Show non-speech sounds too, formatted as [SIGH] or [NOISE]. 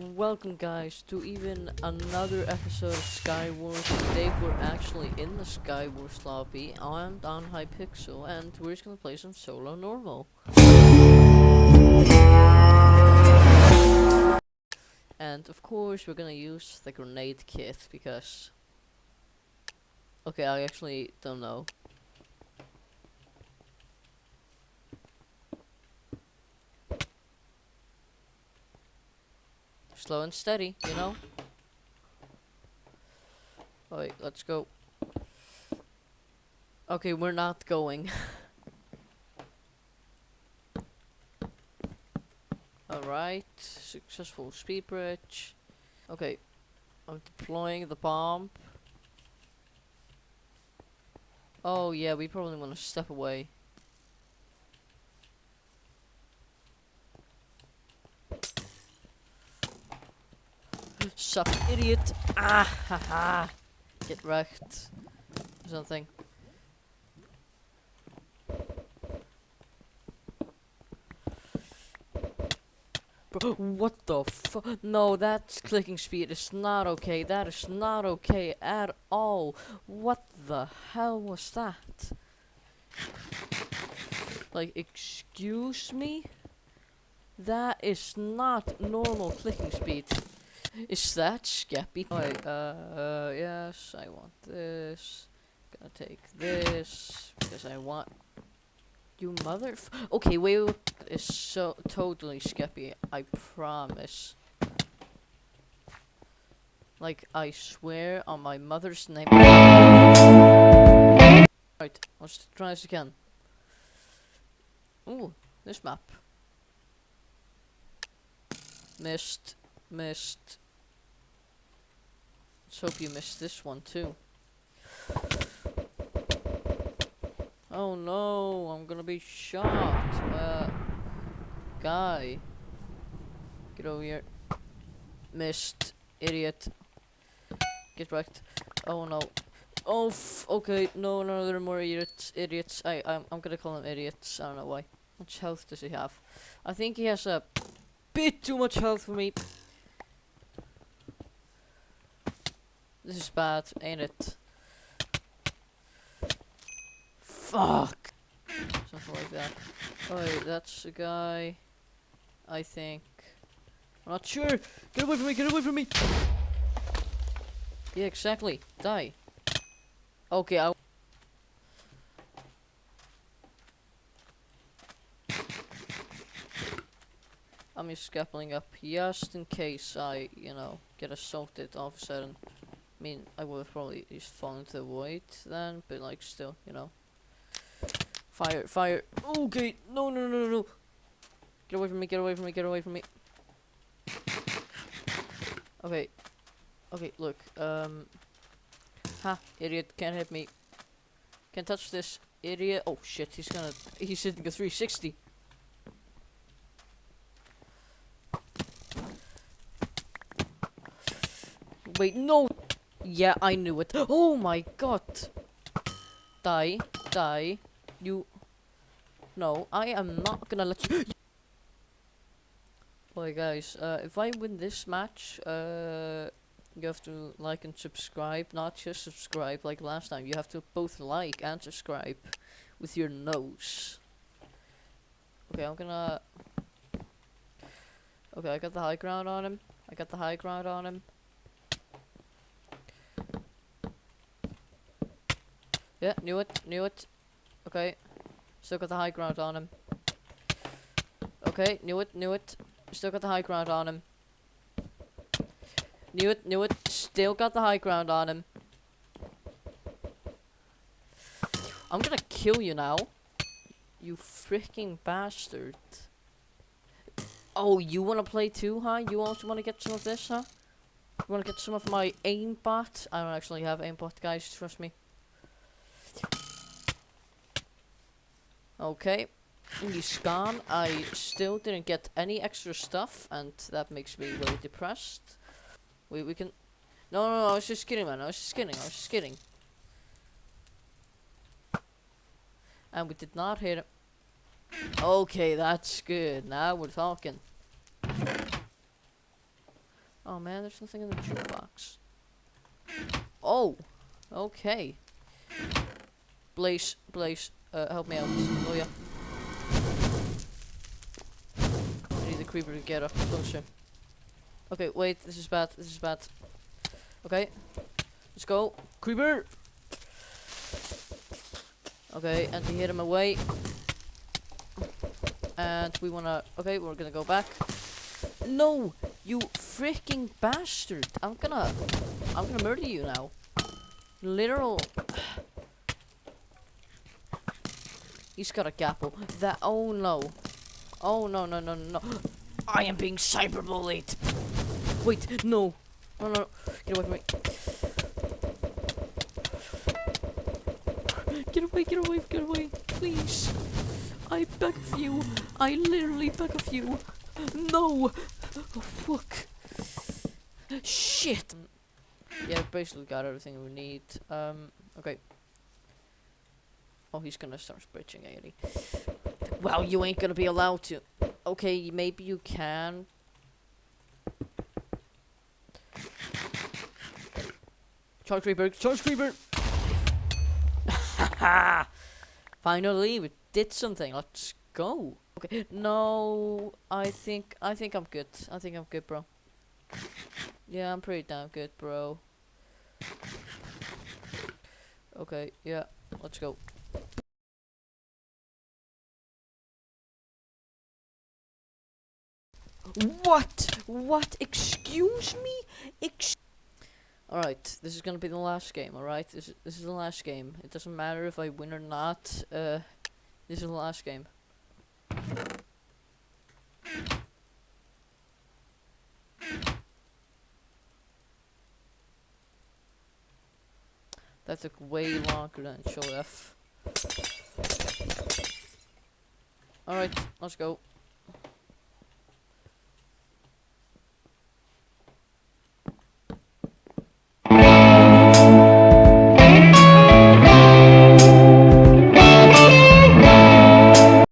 Welcome guys to even another episode of Skywars. Today we're actually in the Skywars lobby. I'm on Hypixel and we're just gonna play some solo normal. And of course we're gonna use the grenade kit because Okay, I actually don't know. Slow and steady, you know? Alright, let's go. Okay, we're not going. [LAUGHS] Alright, successful speed bridge. Okay, I'm deploying the bomb. Oh yeah, we probably want to step away. Sup, idiot! Ah, ha ha! Get wrecked. Or Something. Bro, what the fu- No, that's clicking speed is not okay. That is not okay at all. What the hell was that? Like, excuse me? That is not normal clicking speed. Is that Skeppy? Alright, uh, yes, I want this. Gonna take this, because I want... You mother... okay, wait, wait, is so totally Skeppy, I promise. Like, I swear on my mother's name. Right, let's try this again. Ooh, this map. Missed, missed. Hope you missed this one too. Oh no, I'm gonna be shot. Uh, guy. Get over here. Missed. Idiot. Get wrecked. Oh no. Oh, okay. No, no, there are more idiots. Idiots. I, I'm, I'm gonna call them idiots. I don't know why. How much health does he have? I think he has a bit too much health for me. This is bad, ain't it? Fuck! Something like that. Oh, that's a guy. I think. I'm not sure! Get away from me! Get away from me! Yeah, exactly. Die. Okay, I. I'm just scappling up just in case I, you know, get assaulted all of a sudden. I mean, I would have probably just fallen into the void then, but like still, you know. Fire, fire. Okay, no, no, no, no. Get away from me, get away from me, get away from me. Okay. Okay, look, um. Ha, idiot, can't hit me. Can't touch this, idiot. Oh shit, he's gonna, he's hitting a 360. Wait, no! Yeah, I knew it. Oh my god! Die, die. You... No, I am not gonna let you... Alright guys, uh, if I win this match, uh, you have to like and subscribe. Not just subscribe like last time. You have to both like and subscribe with your nose. Okay, I'm gonna... Okay, I got the high ground on him. I got the high ground on him. Yeah, knew it, knew it. Okay. Still got the high ground on him. Okay, knew it, knew it. Still got the high ground on him. Knew it, knew it. Still got the high ground on him. I'm gonna kill you now. You freaking bastard. Oh, you wanna play too, huh? You also wanna get some of this, huh? You wanna get some of my aimbot? I don't actually have aimbot, guys, trust me. Okay. He's gone. I still didn't get any extra stuff, and that makes me really depressed. We we can. No, no, no, I was just kidding, man. I was just kidding. I was just kidding. And we did not hit him. Okay, that's good. Now we're talking. Oh man, there's something in the jukebox. Oh, okay. Blaze, Blaze, uh, help me out. Oh yeah. I need the creeper to get up closer. Okay, wait, this is bad, this is bad. Okay, let's go. Creeper! Okay, and to hit him away. And we wanna, okay, we're gonna go back. No, you freaking bastard! I'm gonna, I'm gonna murder you now. Literal. He's got a gapple. That, oh no. Oh no, no, no, no. I am being cyberbullied. Wait, no. No, no, no. Get away from me. Get away, get away, get away. Please. I beg of you. I literally beg of you. No. Oh, fuck. Shit. Yeah, basically got everything we need. Um, okay. Oh, he's gonna start bridging 80. Well, you ain't gonna be allowed to. Okay, maybe you can. Charge Creeper, Charge Creeper! [LAUGHS] Finally, we did something. Let's go. Okay, no, I think, I think I'm good. I think I'm good, bro. Yeah, I'm pretty damn good, bro. Okay, yeah, let's go. What? What? Excuse me? Ex alright, this is gonna be the last game, alright? This, this is the last game. It doesn't matter if I win or not. Uh, this is the last game. That took way longer than it should have. Alright, let's go.